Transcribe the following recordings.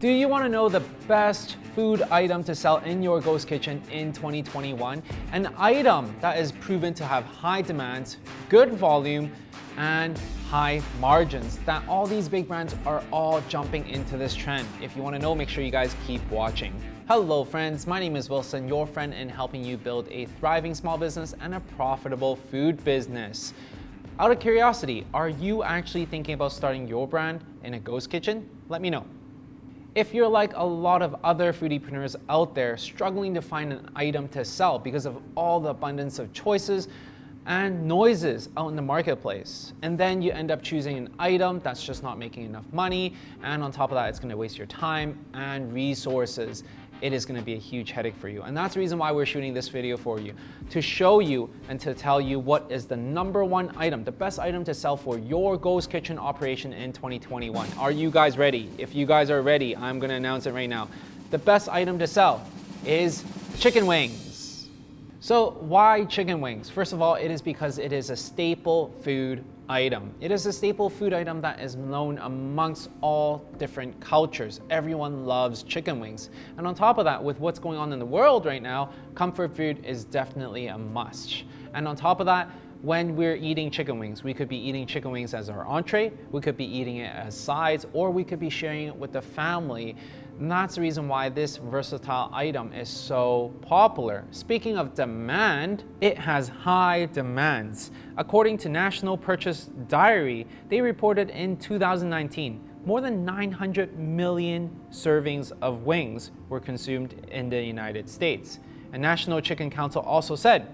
Do you want to know the best food item to sell in your ghost kitchen in 2021? An item that is proven to have high demands, good volume, and high margins. That all these big brands are all jumping into this trend. If you want to know, make sure you guys keep watching. Hello friends, my name is Wilson, your friend in helping you build a thriving small business and a profitable food business. Out of curiosity, are you actually thinking about starting your brand in a ghost kitchen? Let me know. If you're like a lot of other foodiepreneurs out there struggling to find an item to sell because of all the abundance of choices and noises out in the marketplace, and then you end up choosing an item that's just not making enough money, and on top of that, it's gonna waste your time and resources it is gonna be a huge headache for you. And that's the reason why we're shooting this video for you, to show you and to tell you what is the number one item, the best item to sell for your ghost kitchen operation in 2021. Are you guys ready? If you guys are ready, I'm gonna announce it right now. The best item to sell is chicken wings. So why chicken wings? First of all, it is because it is a staple food item. It is a staple food item that is known amongst all different cultures. Everyone loves chicken wings. And on top of that, with what's going on in the world right now, comfort food is definitely a must. And on top of that, when we're eating chicken wings. We could be eating chicken wings as our entree, we could be eating it as sides, or we could be sharing it with the family. And that's the reason why this versatile item is so popular. Speaking of demand, it has high demands. According to National Purchase Diary, they reported in 2019, more than 900 million servings of wings were consumed in the United States. And National Chicken Council also said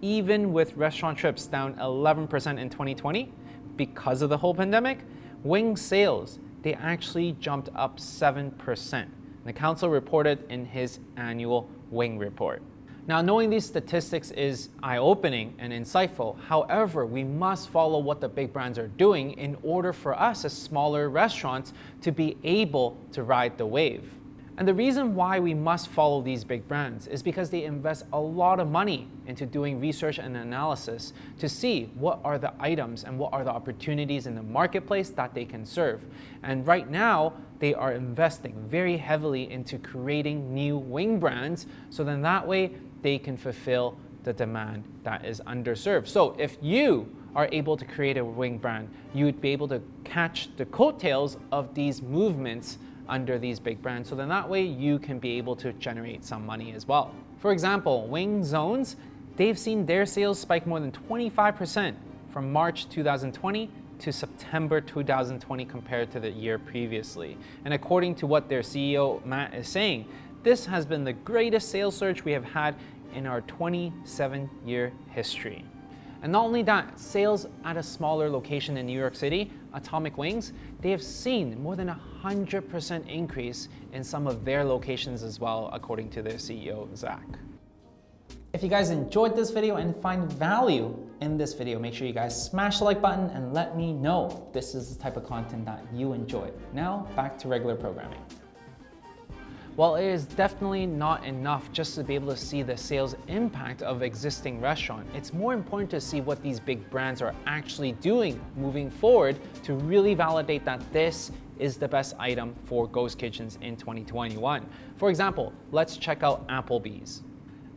even with restaurant trips down 11% in 2020 because of the whole pandemic, wing sales, they actually jumped up 7%. The council reported in his annual wing report. Now, knowing these statistics is eye-opening and insightful. However, we must follow what the big brands are doing in order for us as smaller restaurants to be able to ride the wave. And the reason why we must follow these big brands is because they invest a lot of money into doing research and analysis to see what are the items and what are the opportunities in the marketplace that they can serve. And right now, they are investing very heavily into creating new wing brands so then that way they can fulfill the demand that is underserved. So if you are able to create a wing brand, you would be able to catch the coattails of these movements under these big brands. So then that way you can be able to generate some money as well. For example, Wing Zones, they've seen their sales spike more than 25% from March 2020 to September 2020 compared to the year previously. And according to what their CEO Matt is saying, this has been the greatest sales surge we have had in our 27 year history. And not only that, sales at a smaller location in New York City, Atomic Wings, they have seen more than a 100% increase in some of their locations as well, according to their CEO, Zach. If you guys enjoyed this video and find value in this video, make sure you guys smash the like button and let me know this is the type of content that you enjoy. Now, back to regular programming. While it is definitely not enough just to be able to see the sales impact of existing restaurant, it's more important to see what these big brands are actually doing moving forward to really validate that this is the best item for ghost kitchens in 2021. For example, let's check out Applebee's.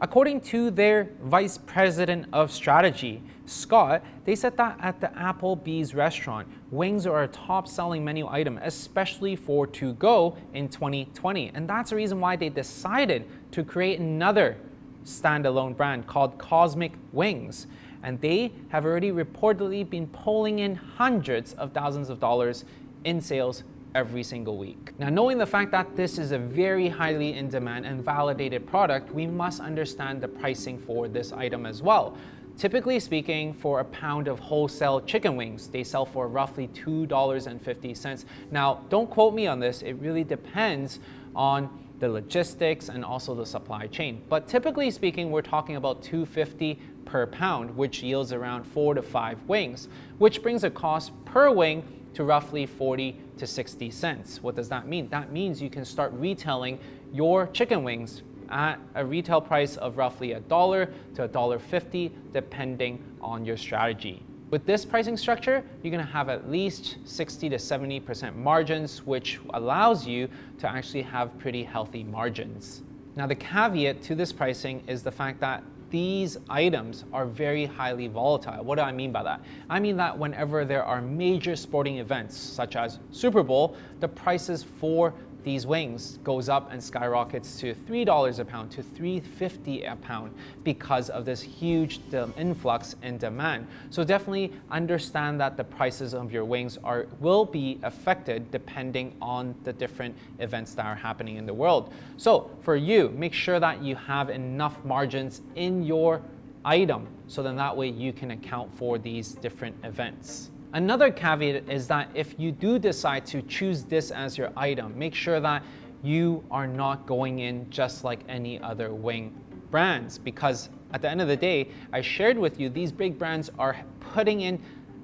According to their vice president of strategy, Scott, they said that at the Applebee's restaurant, wings are a top selling menu item, especially for to go in 2020. And that's the reason why they decided to create another standalone brand called Cosmic Wings. And they have already reportedly been pulling in hundreds of thousands of dollars in sales every single week. Now, knowing the fact that this is a very highly in demand and validated product, we must understand the pricing for this item as well. Typically speaking, for a pound of wholesale chicken wings, they sell for roughly $2.50. Now, don't quote me on this, it really depends on the logistics and also the supply chain. But typically speaking, we're talking about 250 per pound, which yields around four to five wings, which brings a cost per wing to roughly 40 to 60 cents. What does that mean? That means you can start retailing your chicken wings at a retail price of roughly a dollar to a dollar fifty, depending on your strategy. With this pricing structure, you're gonna have at least 60 to 70% margins, which allows you to actually have pretty healthy margins. Now the caveat to this pricing is the fact that these items are very highly volatile. What do I mean by that? I mean that whenever there are major sporting events such as Super Bowl, the prices for these wings goes up and skyrockets to $3 a pound to $3.50 a pound because of this huge um, influx in demand. So definitely understand that the prices of your wings are will be affected depending on the different events that are happening in the world. So for you, make sure that you have enough margins in your item so then that way you can account for these different events. Another caveat is that if you do decide to choose this as your item, make sure that you are not going in just like any other wing brands because at the end of the day, I shared with you these big brands are putting in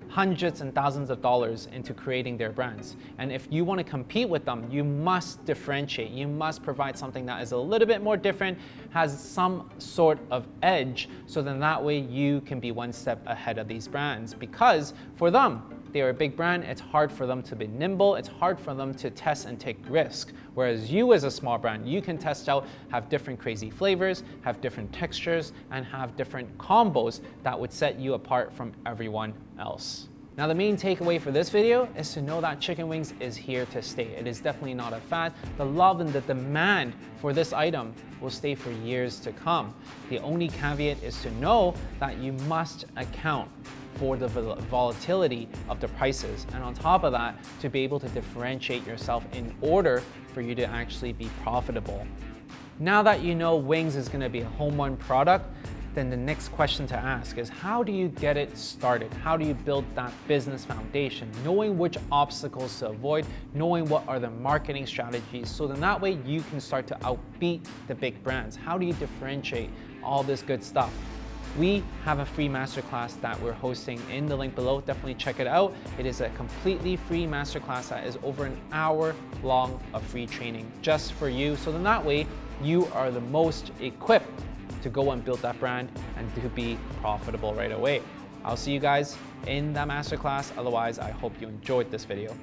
hundreds and thousands of dollars into creating their brands. And if you want to compete with them, you must differentiate. You must provide something that is a little bit more different, has some sort of edge, so then that way you can be one step ahead of these brands. Because for them, they are a big brand, it's hard for them to be nimble, it's hard for them to test and take risk. Whereas you as a small brand, you can test out, have different crazy flavors, have different textures, and have different combos that would set you apart from everyone else. Now the main takeaway for this video is to know that chicken wings is here to stay. It is definitely not a fad. The love and the demand for this item will stay for years to come. The only caveat is to know that you must account for the volatility of the prices. And on top of that, to be able to differentiate yourself in order for you to actually be profitable. Now that you know Wings is gonna be a home run product, then the next question to ask is how do you get it started? How do you build that business foundation? Knowing which obstacles to avoid, knowing what are the marketing strategies, so then that way you can start to outbeat the big brands. How do you differentiate all this good stuff? We have a free masterclass that we're hosting in the link below. Definitely check it out. It is a completely free masterclass that is over an hour long of free training just for you. So then that way you are the most equipped to go and build that brand and to be profitable right away. I'll see you guys in that masterclass. Otherwise, I hope you enjoyed this video.